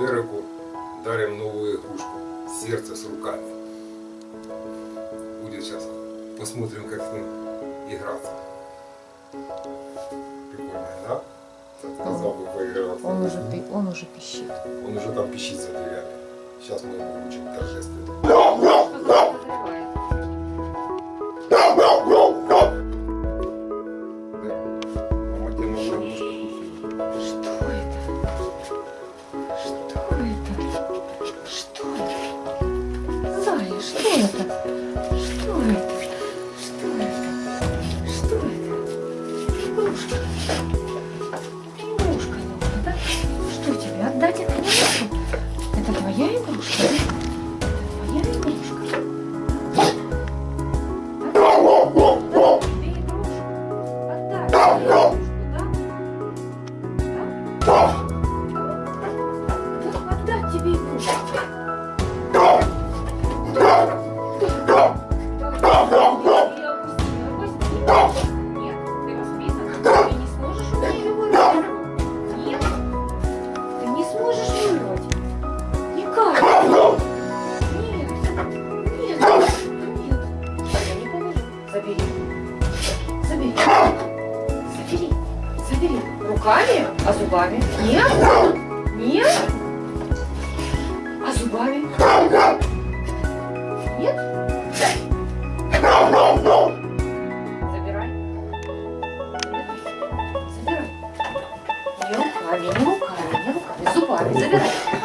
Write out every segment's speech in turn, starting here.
Дереку дарим новую игрушку. Сердце с руками. Будет сейчас. Посмотрим, как с ним играться. Прикольно, да? Сказал бы поиграться. Он уже, он уже пищит. Он уже там пищит за дверями. Сейчас мы его учим торжественно. Что это? Что это? Зая, что это? Что это? Что это? Что это? Игрушка. Игрушка новая, да? Что тебе, отдать эту игрушку? Это твоя игрушка? Это твоя игрушка? Да? Да, тебе игрушку. Отдай Забери. Забери. Забери. Руками, а зубами? Нет. Нет. А зубами? Нет? Забирай. Забирай. Не руками, не руками, не руками. Зубами. Забирай.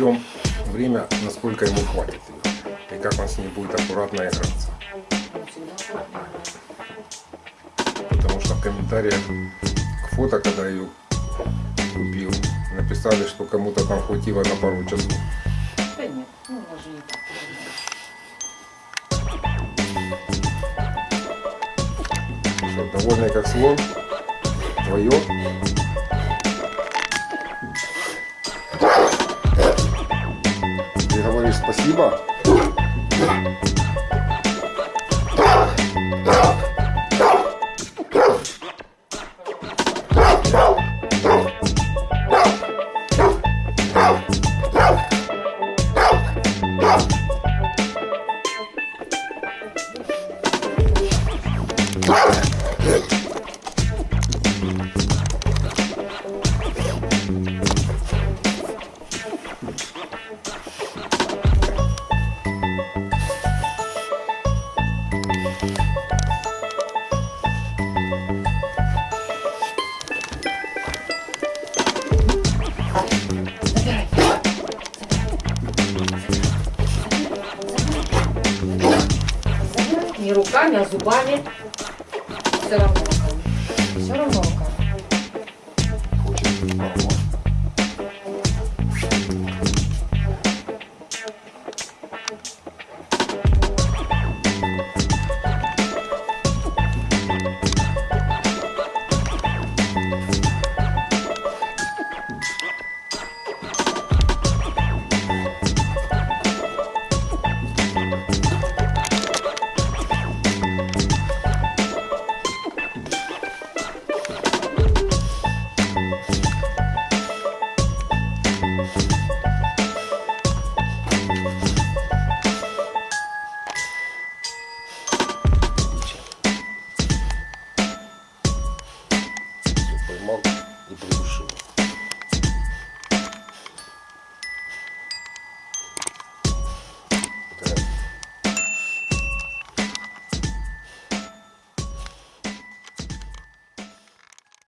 Засечем время, насколько ему хватит ее. И как он с ней будет аккуратно играться. Потому что в комментариях к фото, когда ее купил, написали, что кому-то там хватило на пару часов. Да нет, ну не так. Что, довольный как слон? Твое? Спасибо? Забирай. руками, а зубами. Все равно. Все равно. поймал и придушил.